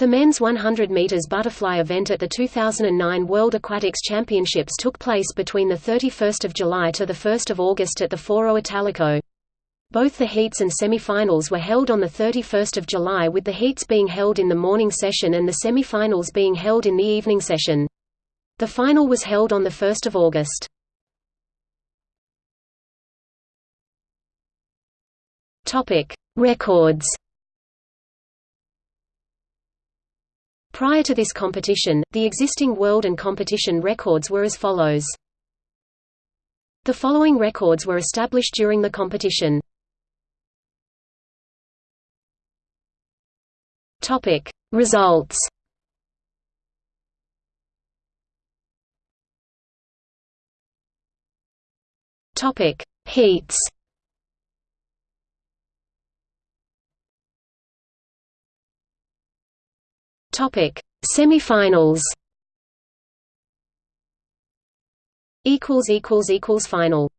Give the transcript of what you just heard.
The men's 100 meters butterfly event at the 2009 World Aquatics Championships took place between the 31st of July to the 1st of August at the Foro Italico. Both the heats and semi-finals were held on the 31st of July with the heats being held in the morning session and the semi-finals being held in the evening session. The final was held on the 1st of August. Topic: Records. Prior to this competition, the existing world and competition records were as follows. The following records were established during the competition. Topic: Results. Topic: Heats. Topic: Semifinals. Equals equals equals final.